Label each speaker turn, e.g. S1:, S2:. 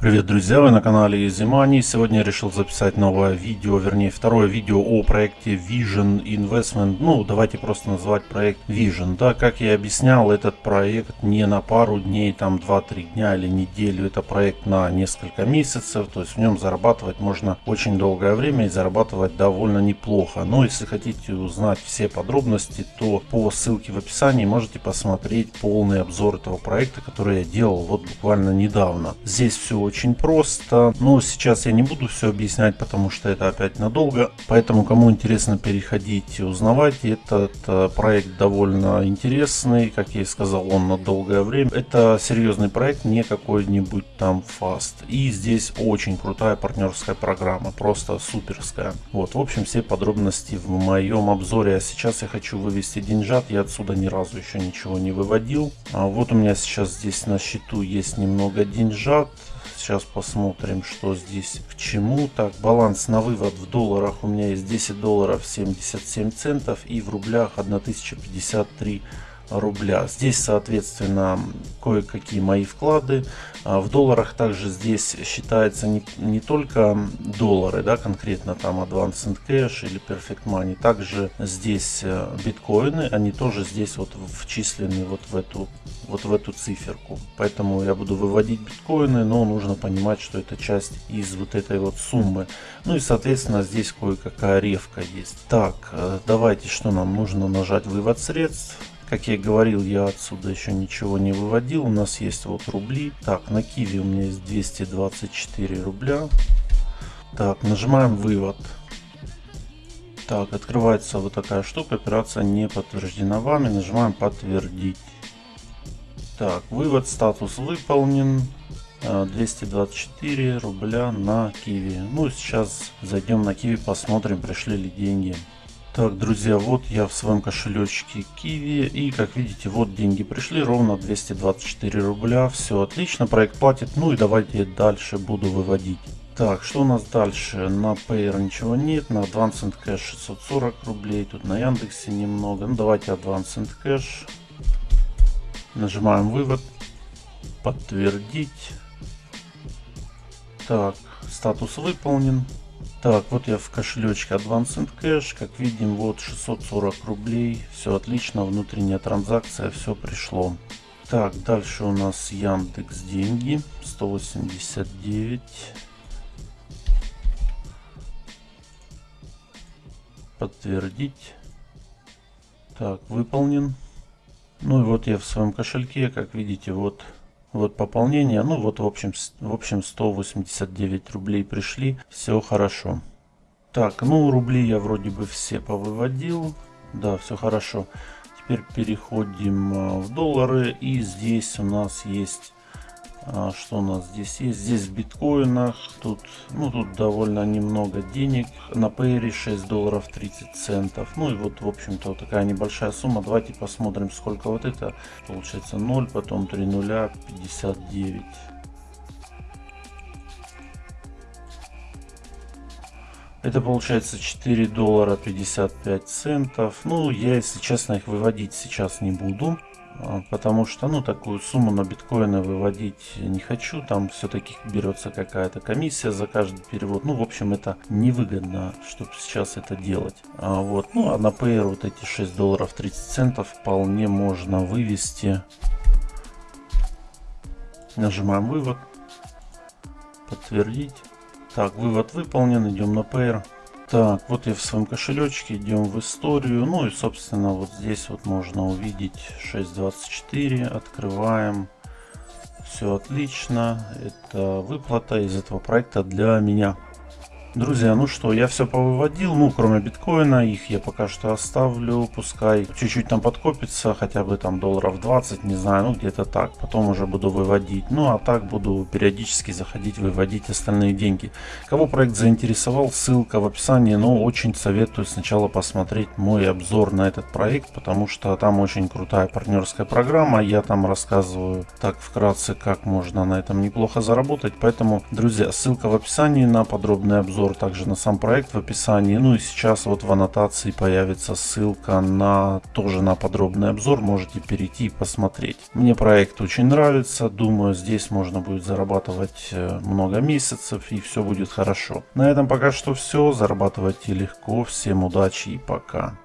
S1: Привет, друзья! Вы на канале Zimani. Сегодня я решил записать новое видео, вернее второе видео о проекте Vision Investment. Ну, давайте просто назвать проект Vision. Да, как я объяснял, этот проект не на пару дней, там 2-3 дня или неделю. Это проект на несколько месяцев. То есть в нем зарабатывать можно очень долгое время и зарабатывать довольно неплохо. Но если хотите узнать все подробности, то по ссылке в описании можете посмотреть полный обзор этого проекта, который я делал вот буквально недавно. Здесь все очень просто. Но сейчас я не буду все объяснять, потому что это опять надолго. Поэтому, кому интересно, переходите, узнавайте. Этот э, проект довольно интересный. Как я и сказал, он на долгое время. Это серьезный проект, не какой-нибудь там фаст. И здесь очень крутая партнерская программа. Просто суперская. Вот, в общем, все подробности в моем обзоре. А сейчас я хочу вывести деньжат. Я отсюда ни разу еще ничего не выводил. А вот у меня сейчас здесь на счету есть немного деньжат. Сейчас посмотрим, что здесь к чему. Так, баланс на вывод в долларах у меня есть 10 долларов 77 центов и в рублях 1053 рубля. Здесь, соответственно, кое-какие мои вклады. А в долларах также здесь считается не, не только доллары, да, конкретно там Advanced Cash или Perfect Money. Также здесь э, биткоины, они тоже здесь вот вчислены вот в эту вот в эту циферку. Поэтому я буду выводить биткоины, но нужно понимать, что это часть из вот этой вот суммы. Ну и соответственно здесь кое-какая ревка есть. Так, э, давайте что нам нужно нажать вывод средств. Как я говорил, я отсюда еще ничего не выводил. У нас есть вот рубли. Так, на Киви у меня есть 224 рубля. Так, нажимаем вывод. Так, открывается вот такая штука. Операция не подтверждена вами. Нажимаем подтвердить. Так, вывод статус выполнен. 224 рубля на Киви. Ну, сейчас зайдем на Киви, посмотрим, пришли ли деньги. Так, друзья, вот я в своем кошелечке Киви. И, как видите, вот деньги пришли, ровно 224 рубля. Все отлично, проект платит. Ну и давайте дальше буду выводить. Так, что у нас дальше? На Payer ничего нет, на Advanced Cash 640 рублей, тут на Яндексе немного. Ну давайте Advanced Cash. Нажимаем вывод. Подтвердить. Так, статус выполнен. Так, вот я в кошелечке Advanced Cash. Как видим, вот 640 рублей. Все отлично, внутренняя транзакция, все пришло. Так, дальше у нас Яндекс деньги. 189. Подтвердить. Так, выполнен. Ну и вот я в своем кошельке, как видите, вот вот пополнение, ну вот в общем, в общем 189 рублей пришли, все хорошо. Так, ну рубли я вроде бы все повыводил, да, все хорошо. Теперь переходим а, в доллары и здесь у нас есть а, что у нас здесь есть? Здесь в биткоинах. Тут, ну, тут довольно немного денег. На Payre 6 долларов 30 центов. Ну и вот, в общем-то, вот такая небольшая сумма. Давайте посмотрим, сколько вот это. Получается 0, потом 3 нуля, 59. Это получается 4 доллара 55 центов. Ну, я, если честно, их выводить сейчас не буду. А, потому что ну такую сумму на биткоины выводить не хочу. Там все-таки берется какая-то комиссия за каждый перевод. Ну в общем это невыгодно чтобы сейчас это делать. А вот ну а на Payer вот эти 6 долларов 30 центов вполне можно вывести. Нажимаем вывод. Подтвердить. Так вывод выполнен. Идем на Payer так, вот я в своем кошелечке, идем в историю. Ну и, собственно, вот здесь вот можно увидеть 6.24. Открываем. Все отлично. Это выплата из этого проекта для меня. Друзья, ну что, я все повыводил, ну, кроме биткоина, их я пока что оставлю, пускай чуть-чуть там подкопится, хотя бы там долларов 20, не знаю, ну, где-то так, потом уже буду выводить. Ну, а так буду периодически заходить, выводить остальные деньги. Кого проект заинтересовал, ссылка в описании, но очень советую сначала посмотреть мой обзор на этот проект, потому что там очень крутая партнерская программа, я там рассказываю так вкратце, как можно на этом неплохо заработать, поэтому, друзья, ссылка в описании на подробный обзор обзор также на сам проект в описании. Ну и сейчас вот в аннотации появится ссылка на тоже на подробный обзор. Можете перейти и посмотреть. Мне проект очень нравится. Думаю, здесь можно будет зарабатывать э, много месяцев и все будет хорошо. На этом пока что все. Зарабатывайте легко. Всем удачи и пока.